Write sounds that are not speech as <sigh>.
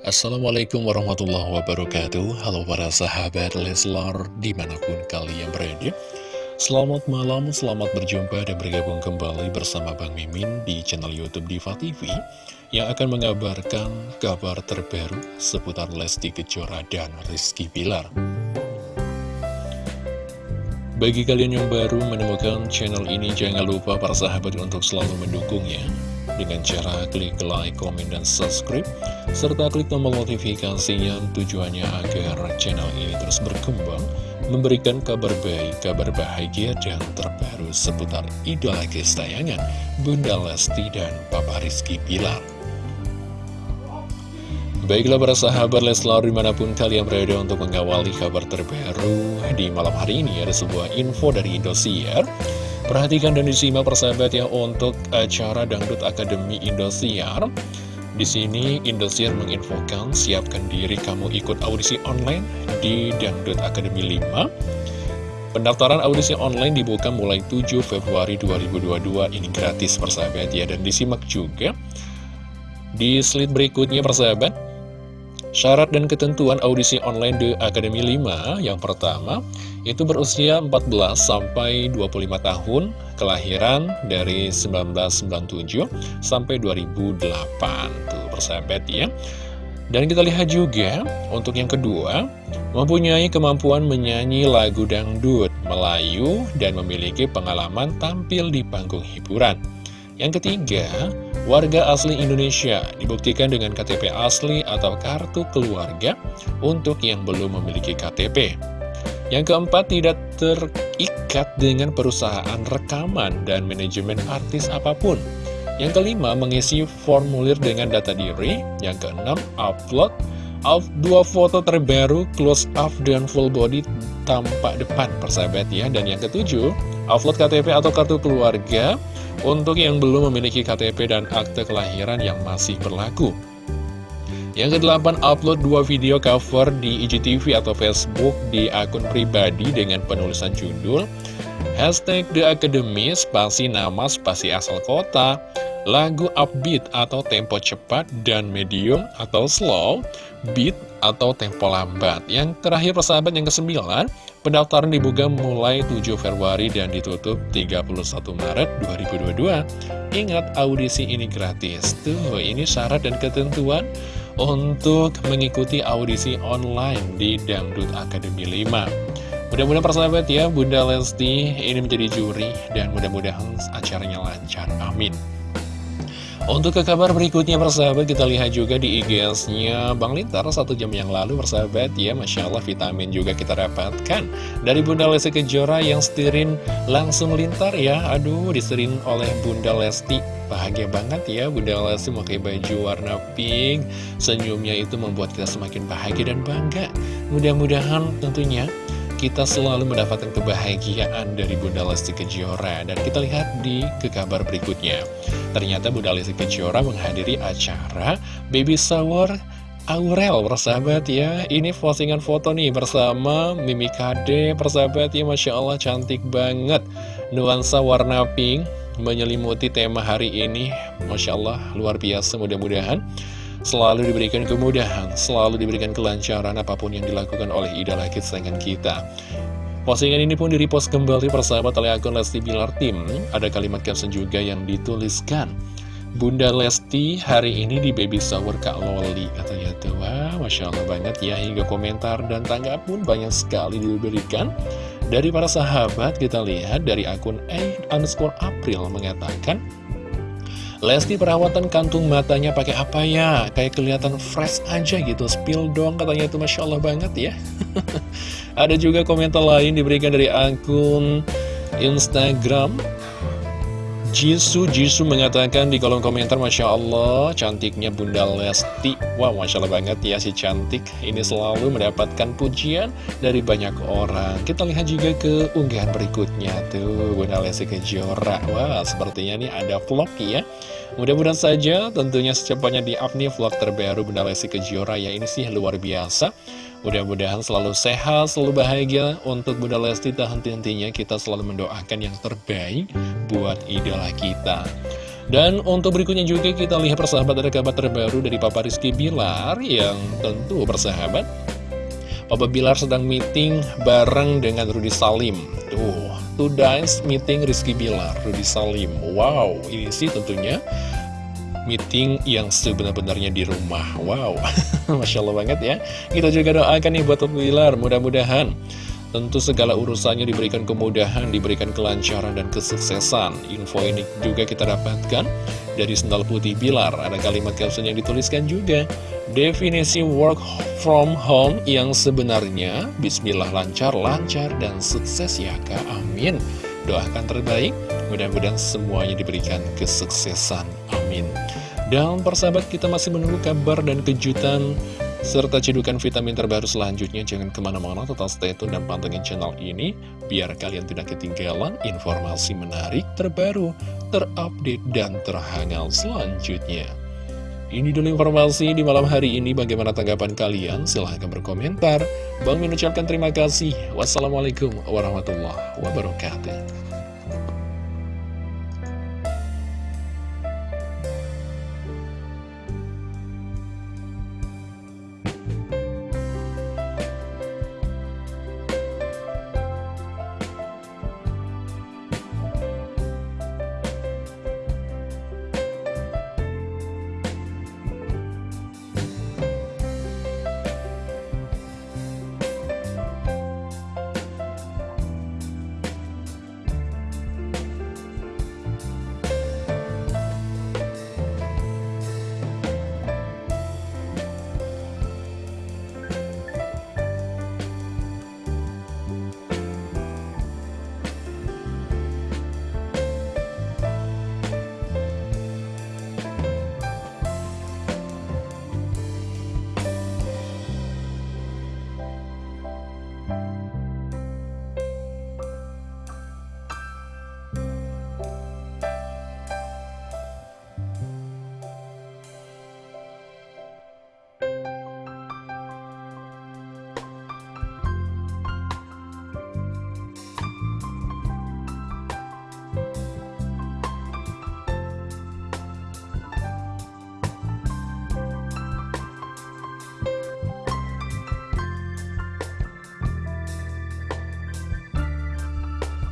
Assalamualaikum warahmatullahi wabarakatuh. Halo para sahabat Leslar di mana pun kalian berada. Selamat malam, selamat berjumpa dan bergabung kembali bersama Bang Mimin di channel Youtube Diva TV Yang akan mengabarkan kabar terbaru seputar Lesti Kejora dan Rizky Bilar. Bagi kalian yang baru menemukan channel ini, jangan lupa para sahabat untuk selalu mendukungnya dengan cara klik like, komen, dan subscribe, serta klik tombol notifikasinya tujuannya agar channel ini terus berkembang, memberikan kabar baik, kabar bahagia, dan terbaru seputar idola kesayangan Bunda Lesti dan Papa Rizky Pilar. Baiklah para sahabat Leslar di mana pun kalian berada untuk mengawali kabar terbaru di malam hari ini ada sebuah info dari Indosiar Perhatikan dan disimak persahabat ya untuk acara Dangdut Akademi Indosiar. Di sini Indosiar menginfokan siapkan diri kamu ikut audisi online di Dangdut Akademi 5. Pendaftaran audisi online dibuka mulai 7 Februari 2022 ini gratis persahabat ya dan disimak juga di slide berikutnya persahabat Syarat dan ketentuan audisi online di Akademi 5 Yang pertama, itu berusia 14 sampai 25 tahun Kelahiran dari 1997 sampai 2008 Tuh persahabat ya. Dan kita lihat juga, untuk yang kedua Mempunyai kemampuan menyanyi lagu dangdut Melayu dan memiliki pengalaman tampil di panggung hiburan Yang ketiga, Warga asli Indonesia dibuktikan dengan KTP asli atau kartu keluarga untuk yang belum memiliki KTP. Yang keempat, tidak terikat dengan perusahaan rekaman dan manajemen artis apa pun. Yang kelima, mengisi formulir dengan data diri. Yang keenam, upload dua foto terbaru close up dan full body tampak depan persahabat ya. Dan yang ketujuh, upload KTP atau kartu keluarga untuk yang belum memiliki KTP dan akte kelahiran yang masih berlaku. Yang kedelapan, upload dua video cover di IGTV atau Facebook di akun pribadi dengan penulisan judul Hashtag The Academy, spasi nama, spasi asal kota, lagu upbeat atau tempo cepat, dan medium atau slow, beat atau tempo lambat. Yang terakhir persahabat yang kesembilan, Pendaftaran dibuka mulai 7 Februari dan ditutup 31 Maret 2022. Ingat, audisi ini gratis. Tuh, ini syarat dan ketentuan untuk mengikuti audisi online di Dangdut Academy 5. Mudah-mudahan persahabat ya, Bunda Lesti ini menjadi juri dan mudah-mudahan acaranya lancar. Amin. Untuk ke kabar berikutnya persahabat kita lihat juga di IGS-nya Bang Lintar satu jam yang lalu persahabat ya Masya Allah vitamin juga kita dapatkan. Dari Bunda Lesti Kejora yang setirin langsung lintar ya. Aduh disetirin oleh Bunda Lesti. Bahagia banget ya Bunda Lesti memakai baju warna pink. Senyumnya itu membuat kita semakin bahagia dan bangga. Mudah-mudahan tentunya kita selalu mendapatkan kebahagiaan dari Bunda Lesti Kejora. Dan kita lihat di ke kabar berikutnya. Ternyata Bunda Lesti Kejora menghadiri acara Baby Shower Aurel persahabat ya. Ini postingan foto nih bersama Mimi Kade persahabat ya. Masya Allah cantik banget. Nuansa warna pink menyelimuti tema hari ini. Masya Allah luar biasa mudah-mudahan selalu diberikan kemudahan, selalu diberikan kelancaran apa pun yang dilakukan oleh idola kesayangan kita. Postingan ini pun direpost kembali persahabat oleh akun Lesti Bilar Tim. Ada kalimat caption juga yang dituliskan. Bunda Lesti hari ini di baby shower Kak Loli katanya tuh wah Masya Allah banget ya hingga komentar dan tanggapan pun banyak sekali diberikan dari para sahabat kita lihat dari akun A underscore April mengatakan Lesti perawatan kantung matanya pakai apa ya? Kayak kelihatan fresh aja gitu, spill dong katanya itu Masya Allah banget ya. <laughs> Ada juga komentar lain diberikan dari akun Instagram Jisoo Jisoo mengatakan di kolom komentar Masya Allah cantiknya Bunda Lesti. Wah Masya Allah banget ya si cantik Ini selalu mendapatkan pujian dari banyak orang. Kita lihat juga ke unggahan berikutnya tuh Bunda Lesti Kejora. Wah sepertinya nih ada vlog ya. Mudah-mudahan saja tentunya secepatnya di up vlog terbaru Bunda Lesti Kejora. Ya ini sih luar biasa Mudah-mudahan selalu sehat, selalu bahagia. Untuk Bunda Lesti tak henti-hentinya kita selalu mendoakan yang terbaik buat idola kita. Dan untuk berikutnya juga kita lihat persahabat ada kabar terbaru dari Papa Rizky Bilar yang tentu persahabat Papa Bilar sedang meeting bareng dengan Rudy Salim. Tuh, two days meeting Rizky Bilar, Rudy Salim. Wow, ini sih tentunya meeting yang sebenar-benarnya di rumah Wow, <laughs> Masya Allah banget ya Kita juga doakan nih buat Bilar, mudah-mudahan Tentu segala urusannya diberikan kemudahan, diberikan kelancaran dan kesuksesan. Info ini juga kita dapatkan dari Sendal Putih Bilar. Ada kalimat caption yang dituliskan juga. Definisi work from home yang sebenarnya Bismillah lancar, lancar, dan sukses ya kak. Amin. Doakan terbaik, mudah-mudahan semuanya diberikan kesuksesan. Amin. Dan persahabat kita masih menunggu kabar dan kejutan serta cedukan vitamin terbaru selanjutnya jangan ke mana-mana tetap stay tune dan pantengin channel ini biar kalian tidak ketinggalan informasi menarik terbaru, terupdate, dan terhangat selanjutnya. Ini dulu informasi di malam hari ini bagaimana tanggapan kalian silahkan berkomentar. Bang mengucapkan terima kasih. Wassalamualaikum warahmatullahi wabarakatuh.